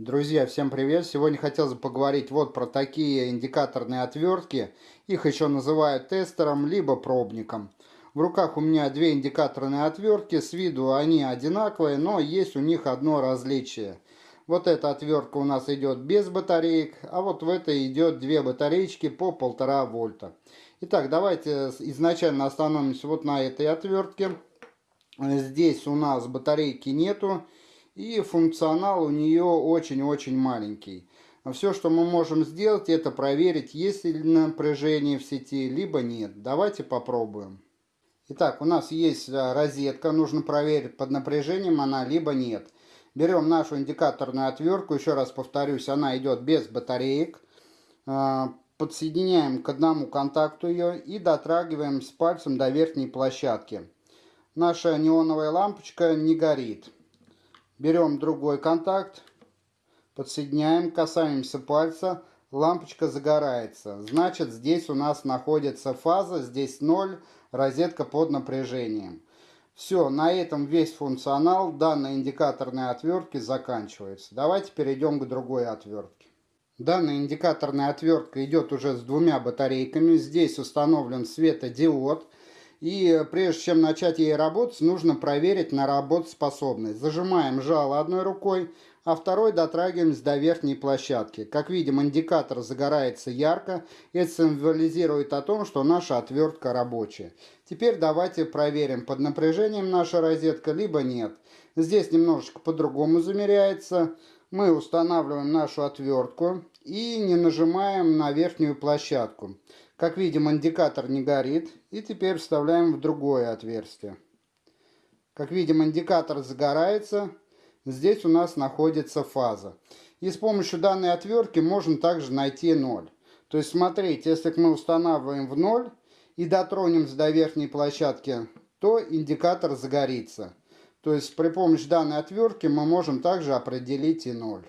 Друзья, всем привет! Сегодня хотел бы поговорить вот про такие индикаторные отвертки. Их еще называют тестером, либо пробником. В руках у меня две индикаторные отвертки. С виду они одинаковые, но есть у них одно различие. Вот эта отвертка у нас идет без батареек, а вот в этой идет две батареечки по полтора вольта. Итак, давайте изначально остановимся вот на этой отвертке. Здесь у нас батарейки нету. И функционал у нее очень-очень маленький. Все, что мы можем сделать, это проверить, есть ли напряжение в сети, либо нет. Давайте попробуем. Итак, у нас есть э, розетка, нужно проверить, под напряжением она, либо нет. Берем нашу индикаторную отвертку, еще раз повторюсь, она идет без батареек. Э, подсоединяем к одному контакту ее и дотрагиваем с пальцем до верхней площадки. Наша неоновая лампочка не горит. Берем другой контакт, подсоединяем, касаемся пальца, лампочка загорается. Значит, здесь у нас находится фаза, здесь 0, розетка под напряжением. Все, на этом весь функционал данной индикаторной отвертки заканчивается. Давайте перейдем к другой отвертке. Данная индикаторная отвертка идет уже с двумя батарейками. Здесь установлен светодиод. И прежде чем начать ей работать, нужно проверить на работоспособность. Зажимаем жало одной рукой, а второй дотрагиваемся до верхней площадки. Как видим, индикатор загорается ярко. Это символизирует о том, что наша отвертка рабочая. Теперь давайте проверим, под напряжением наша розетка, либо нет. Здесь немножечко по-другому замеряется. Мы устанавливаем нашу отвертку и не нажимаем на верхнюю площадку. Как видим, индикатор не горит. И теперь вставляем в другое отверстие. Как видим, индикатор загорается. Здесь у нас находится фаза. И с помощью данной отвертки можно также найти 0. То есть, смотрите, если мы устанавливаем в 0 и дотронемся до верхней площадки, то индикатор загорится. То есть, при помощи данной отвертки мы можем также определить и 0.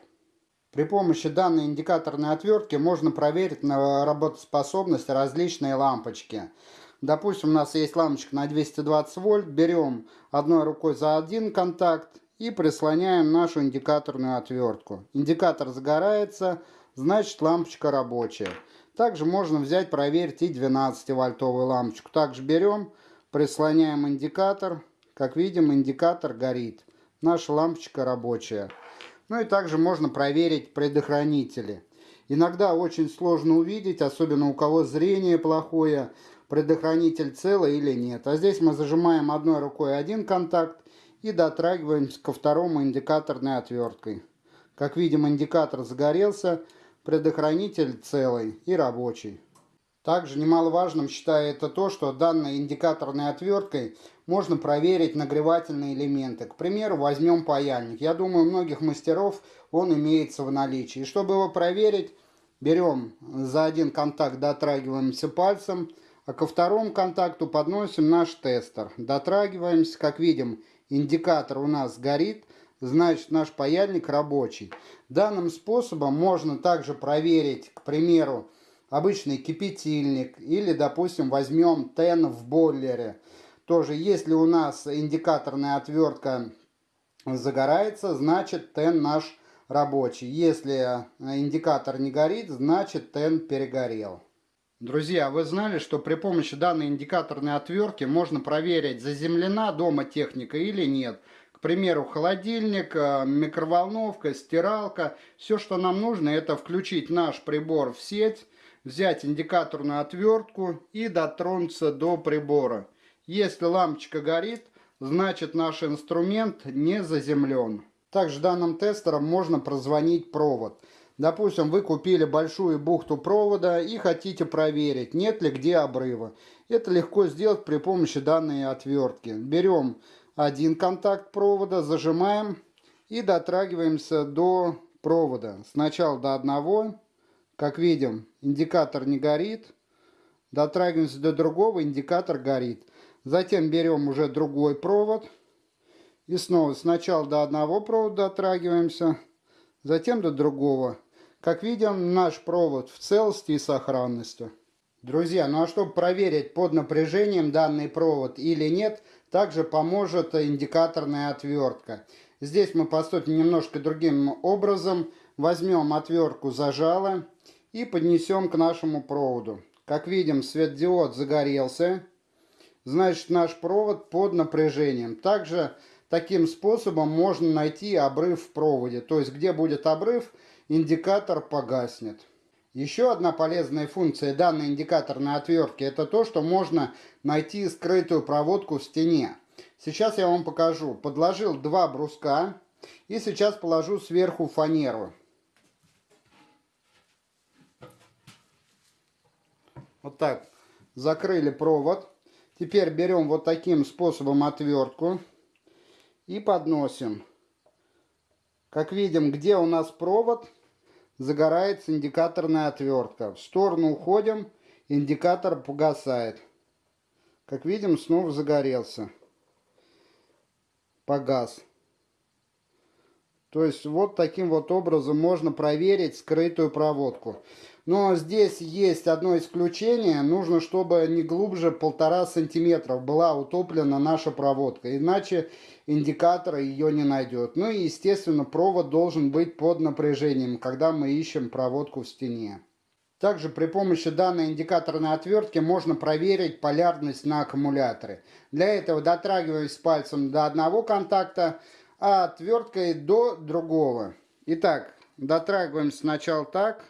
При помощи данной индикаторной отвертки можно проверить на работоспособность различные лампочки. Допустим, у нас есть лампочка на 220 вольт. Берем одной рукой за один контакт и прислоняем нашу индикаторную отвертку. Индикатор загорается, значит лампочка рабочая. Также можно взять, проверить и 12 вольтовую лампочку. Также берем, прислоняем индикатор. Как видим, индикатор горит. Наша лампочка рабочая. Ну и также можно проверить предохранители. Иногда очень сложно увидеть, особенно у кого зрение плохое, предохранитель целый или нет. А здесь мы зажимаем одной рукой один контакт и дотрагиваемся ко второму индикаторной отверткой. Как видим, индикатор загорелся, предохранитель целый и рабочий. Также немаловажным это то, что данной индикаторной отверткой можно проверить нагревательные элементы. К примеру, возьмем паяльник. Я думаю, у многих мастеров он имеется в наличии. И чтобы его проверить, берем за один контакт, дотрагиваемся пальцем, а ко второму контакту подносим наш тестер. Дотрагиваемся, как видим, индикатор у нас горит, значит наш паяльник рабочий. Данным способом можно также проверить, к примеру, обычный кипятильник или, допустим, возьмем тен в бойлере. Тоже, если у нас индикаторная отвертка загорается, значит тен наш рабочий. Если индикатор не горит, значит тен перегорел. Друзья, вы знали, что при помощи данной индикаторной отвертки можно проверить, заземлена дома техника или нет. К примеру, холодильник, э, микроволновка, стиралка. Все, что нам нужно, это включить наш прибор в сеть, взять индикаторную отвертку и дотронуться до прибора. Если лампочка горит, значит наш инструмент не заземлен. Также данным тестером можно прозвонить провод. Допустим, вы купили большую бухту провода и хотите проверить, нет ли где обрыва. Это легко сделать при помощи данной отвертки. Берем один контакт провода, зажимаем и дотрагиваемся до провода. Сначала до одного, как видим, индикатор не горит. Дотрагиваемся до другого, индикатор горит. Затем берем уже другой провод. И снова сначала до одного провода дотрагиваемся, затем до другого. Как видим, наш провод в целости и сохранности. Друзья, ну а чтобы проверить под напряжением данный провод или нет, также поможет индикаторная отвертка. Здесь мы поступим немножко другим образом. Возьмем отвертку зажало и поднесем к нашему проводу. Как видим, светодиод загорелся. Значит, наш провод под напряжением. Также таким способом можно найти обрыв в проводе. То есть, где будет обрыв, индикатор погаснет. Еще одна полезная функция данной индикаторной отвертки это то, что можно найти скрытую проводку в стене. Сейчас я вам покажу. Подложил два бруска и сейчас положу сверху фанеру. Вот так. Закрыли провод. Теперь берем вот таким способом отвертку и подносим. Как видим, где у нас провод, загорается индикаторная отвертка. В сторону уходим, индикатор погасает. Как видим, снова загорелся. Погас. То есть вот таким вот образом можно проверить скрытую проводку. Но здесь есть одно исключение. Нужно, чтобы не глубже полтора сантиметров была утоплена наша проводка. Иначе индикатор ее не найдет. Ну и, естественно, провод должен быть под напряжением, когда мы ищем проводку в стене. Также при помощи данной индикаторной отвертки можно проверить полярность на аккумуляторе. Для этого дотрагиваюсь пальцем до одного контакта, а отверткой до другого. Итак, дотрагиваем сначала так,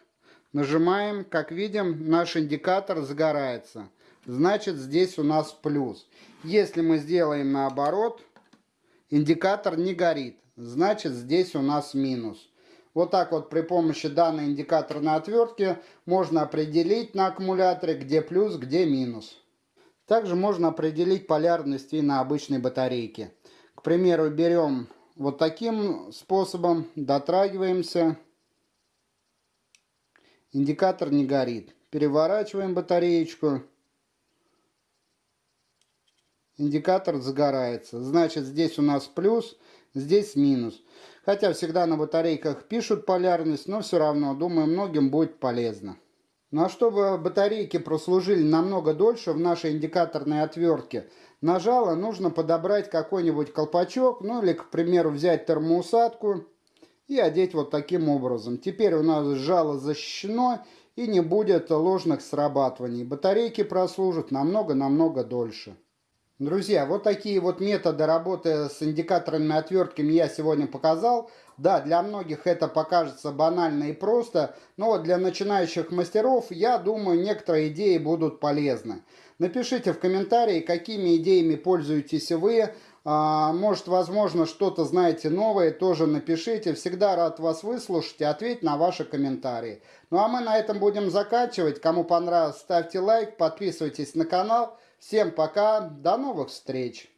нажимаем, как видим, наш индикатор загорается. Значит, здесь у нас плюс. Если мы сделаем наоборот, индикатор не горит. Значит, здесь у нас минус. Вот так вот при помощи данной индикаторной отвертки можно определить на аккумуляторе, где плюс, где минус. Также можно определить полярность и на обычной батарейке. К примеру, берем вот таким способом дотрагиваемся. Индикатор не горит. Переворачиваем батареечку. Индикатор загорается. Значит, здесь у нас плюс, здесь минус. Хотя всегда на батарейках пишут полярность, но все равно, думаю, многим будет полезно. Ну а чтобы батарейки прослужили намного дольше в нашей индикаторной отвертке, нажала нужно подобрать какой-нибудь колпачок, ну или, к примеру, взять термоусадку и одеть вот таким образом. Теперь у нас жало защищено и не будет ложных срабатываний. Батарейки прослужат намного-намного дольше. Друзья, вот такие вот методы работы с индикаторными отвертками я сегодня показал. Да, для многих это покажется банально и просто, но для начинающих мастеров, я думаю, некоторые идеи будут полезны. Напишите в комментарии, какими идеями пользуетесь вы. А, может, возможно, что-то знаете новое, тоже напишите. Всегда рад вас выслушать и ответить на ваши комментарии. Ну а мы на этом будем заканчивать. Кому понравилось, ставьте лайк, подписывайтесь на канал. Всем пока, до новых встреч!